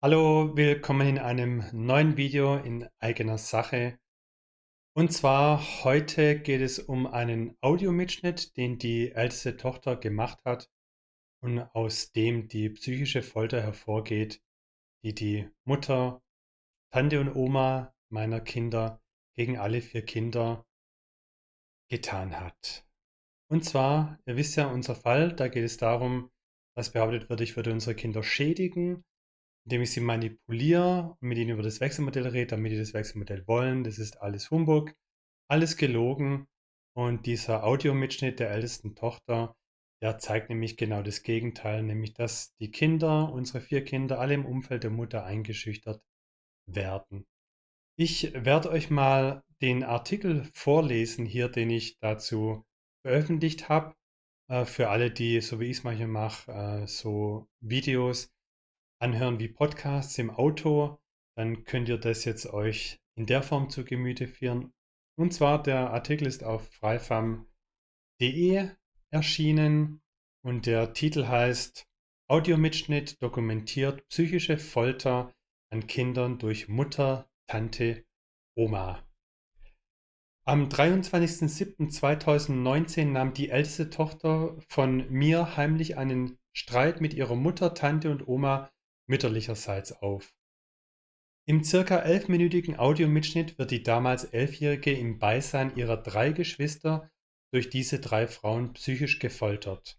Hallo, willkommen in einem neuen Video in eigener Sache. Und zwar heute geht es um einen Audiomitschnitt, den die älteste Tochter gemacht hat und aus dem die psychische Folter hervorgeht, die die Mutter, Tante und Oma meiner Kinder gegen alle vier Kinder getan hat. Und zwar, ihr wisst ja, unser Fall, da geht es darum, dass behauptet wird, ich würde unsere Kinder schädigen indem ich sie manipuliere und mit ihnen über das Wechselmodell rede, damit die das Wechselmodell wollen. Das ist alles Humbug, alles gelogen. Und dieser Audiomitschnitt der ältesten Tochter, der zeigt nämlich genau das Gegenteil, nämlich dass die Kinder, unsere vier Kinder, alle im Umfeld der Mutter eingeschüchtert werden. Ich werde euch mal den Artikel vorlesen hier, den ich dazu veröffentlicht habe. Äh, für alle, die, so wie ich es manchmal mache, äh, so Videos anhören wie Podcasts im Auto, dann könnt ihr das jetzt euch in der Form zu Gemüte führen. Und zwar, der Artikel ist auf freifam.de erschienen und der Titel heißt Audiomitschnitt dokumentiert psychische Folter an Kindern durch Mutter, Tante, Oma. Am 23.07.2019 nahm die älteste Tochter von mir heimlich einen Streit mit ihrer Mutter, Tante und Oma mütterlicherseits auf. Im circa elfminütigen Audiomitschnitt wird die damals Elfjährige im Beisein ihrer drei Geschwister durch diese drei Frauen psychisch gefoltert.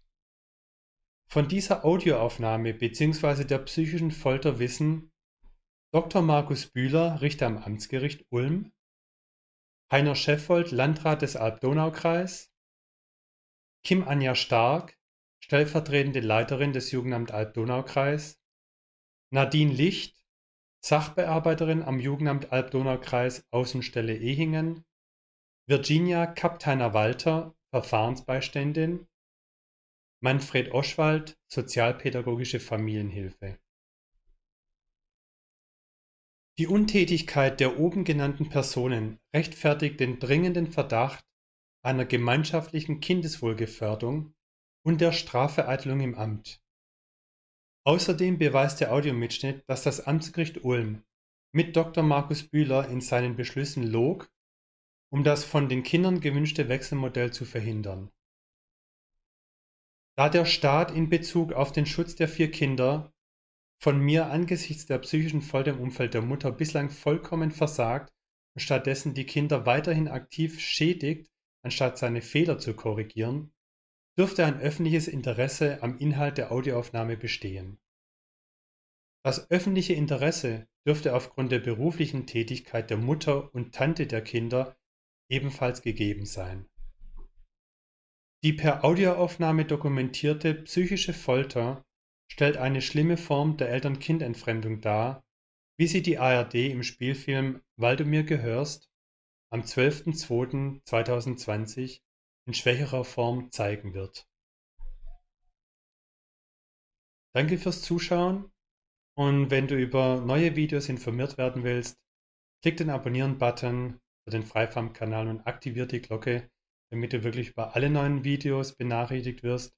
Von dieser Audioaufnahme bzw. der psychischen Folter wissen Dr. Markus Bühler, Richter am Amtsgericht Ulm, Heiner Scheffold, Landrat des Alb-Donau-Kreis, Kim Anja Stark, stellvertretende Leiterin des Jugendamt Alb-Donau-Kreis, Nadine Licht, Sachbearbeiterin am Jugendamt Alb-Donau-Kreis Außenstelle Ehingen, Virginia Kapteiner-Walter, Verfahrensbeiständin, Manfred Oschwald, Sozialpädagogische Familienhilfe. Die Untätigkeit der oben genannten Personen rechtfertigt den dringenden Verdacht einer gemeinschaftlichen Kindeswohlgefährdung und der Strafvereitelung im Amt. Außerdem beweist der Audiomitschnitt, dass das Amtsgericht Ulm mit Dr. Markus Bühler in seinen Beschlüssen log, um das von den Kindern gewünschte Wechselmodell zu verhindern. Da der Staat in Bezug auf den Schutz der vier Kinder von mir angesichts der psychischen Folter im Umfeld der Mutter bislang vollkommen versagt und stattdessen die Kinder weiterhin aktiv schädigt, anstatt seine Fehler zu korrigieren, dürfte ein öffentliches Interesse am Inhalt der Audioaufnahme bestehen. Das öffentliche Interesse dürfte aufgrund der beruflichen Tätigkeit der Mutter und Tante der Kinder ebenfalls gegeben sein. Die per Audioaufnahme dokumentierte psychische Folter stellt eine schlimme Form der Eltern-Kind-Entfremdung dar, wie sie die ARD im Spielfilm Weil du mir gehörst am 12.02.2020 in schwächerer Form zeigen wird. Danke fürs Zuschauen und wenn du über neue Videos informiert werden willst, klick den Abonnieren-Button für den Freifam-Kanal und aktiviere die Glocke, damit du wirklich über alle neuen Videos benachrichtigt wirst.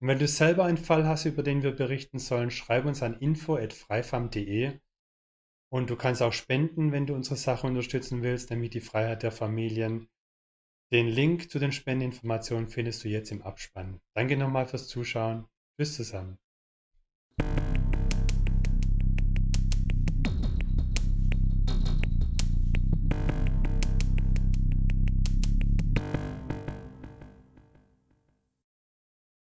Und wenn du selber einen Fall hast, über den wir berichten sollen, schreib uns an info.freifam.de und du kannst auch spenden, wenn du unsere Sache unterstützen willst, damit die Freiheit der Familien den Link zu den Spendeninformationen findest du jetzt im Abspann. Danke nochmal fürs Zuschauen. Bis zusammen.